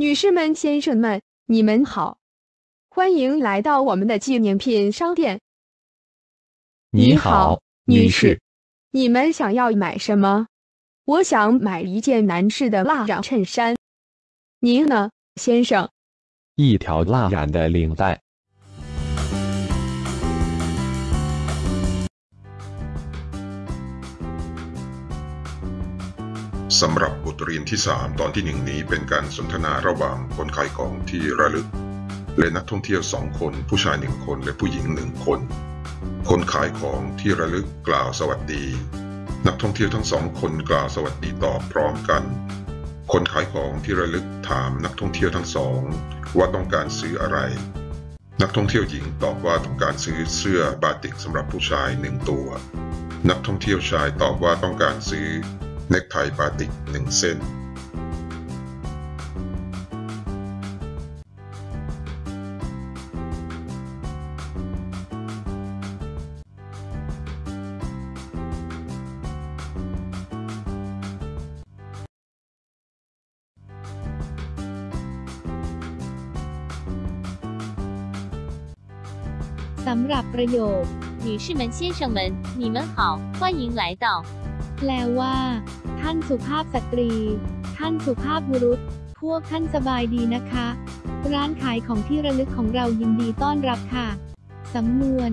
女士们、先生们，你们好，欢迎来到我们的纪念品商店。你好，女士，你们想要买什么？我想买一件男士的蜡染衬衫。您呢，先生？一条蜡染的领带。 สำหรับบทเรียนที่ 3 ตอนที่หนึ่งนี้เป็นการสนทนาระหว่างคนขายของที่ระลึก และนักท่องเที่ยวสองคน ผู้ชายหนึ่งคนและผู้หญิงหนึ่งคน คนขายของที่ระลึกกล่าวสวัสดี นักท่องเที่ยวทั้งสองคนกล่าวสวัสดีตอบพร้อมกัน คนขายของที่ระลึกถามนักท่องเที่ยวทั้งสอง ว่าต้องการซื้ออะไร นักท่องเที่ยวหญิงตอบว่าต้องการซื้อเสื้อบาติกสำหรับผู้ชายหนึ่งตัว นักท่องเที่ยวชายตอบว่าต้องการซื้อ เนคไทบาติกหนึ่งเส้น สำหรับประโยค 女士们、先生们，你们好，欢迎来到。 แปลว่า ท่านสุภาพสตรี ท่านสุภาพบุรุษ พวกท่านสบายดีนะคะ ร้านขายของที่ระลึกของเรายินดีต้อนรับค่ะ สำนวน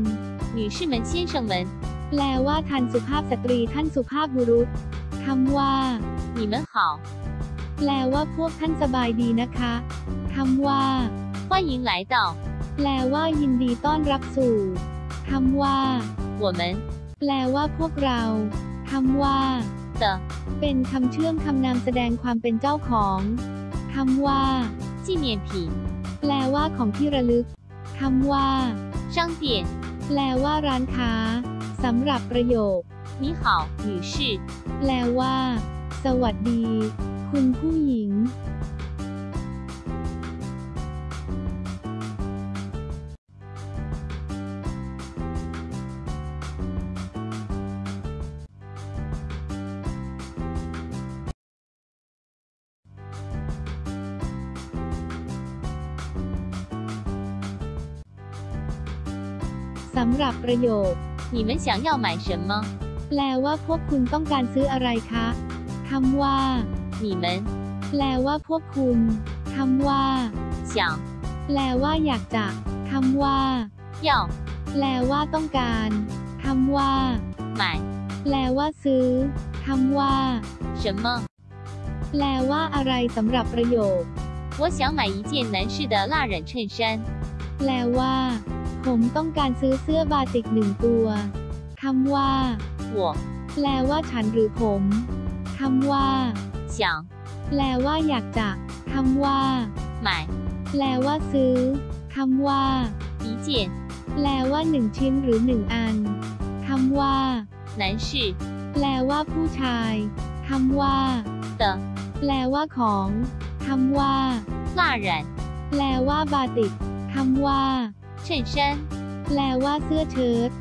女士们、先生们， แปลว่าท่านสุภาพสตรี ท่านสุภาพบุรุษคำว่า 你们好， แปลว่าพวกท่านสบายดีนะคะคำว่า 欢迎来到。 แปลว่ายินดีต้อนรับสู่คำว่า 我们 แปลว่าพวกเรา คำว่า 的 เป็นคำเชื่อมคำนามแสดงความเป็นเจ้าของคำว่า 纪念品 แปลว่าของที่ระลึกคำว่า 商店。 แปลว่าร้านค้าสำหรับประโยค 你好，女士。 แปลว่า สวัสดี คุณผู้หญิง สำหรับประโยค 你们想要买什么？ แปลว่าพวกคุณต้องการซื้ออะไรคะคำว่า 你们 แปลว่าพวกคุณคำว่า 想 แปลว่าอยากจะคำว่า 要 แปลว่าต้องการคำว่า 买 แปลว่าซื้อคำว่า 什么？ แปลว่าอะไรสำหรับประโยค 我想买一件男士的蜡染衬衫。 แปลว่า ผมต้องการซื้อเสื้อบาติกหนึ่งตัวคำว่า 我 แปลว่าฉันหรือผมคำว่า 想 แปลว่าอยากจะคำว่า 买 แปลว่าซื้อคำว่า 一件 แปลว่าหนึ่งชิ้นหรือหนึ่งอันคำว่า 男士 แปลว่าผู้ชายคำว่า 的 แปลว่าของคำว่า 蜡染 แปลว่าบาติกคำว่า เฉินเชันแปลว่าเสื้อเชิ้ต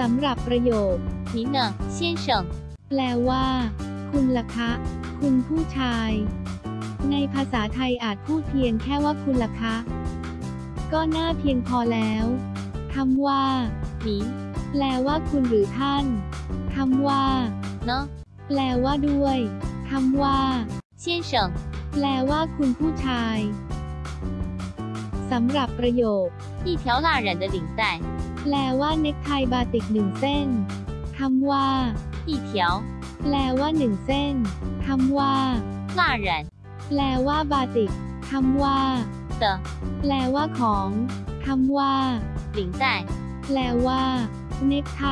สำหรับประโยคนี้เนแปลว่า คุณล่ะคะ คุณผู้ชาย ในภาษาไทยอาจพูดเพียงแค่ว่าคุณล่ะคะ ก็น่าเพียงพอแล้วคำว่า 您 แปลว่าคุณหรือท่านคำว่า 呢， แปลว่าด้วยคำว่า 先生？ แปลว่าคุณผู้ชายสำหรับประโยค 一条蜡染的领带。 แปลว่าเนคไทบาติกหนึ่งเส้นคำว่า 一条 แปลว่าหนึ่งเส้นคำว่า 蜡染 แปลว่าบาติกคำว่า 的 แปลว่าของคำว่า 领带。 แปลว่า เนคไท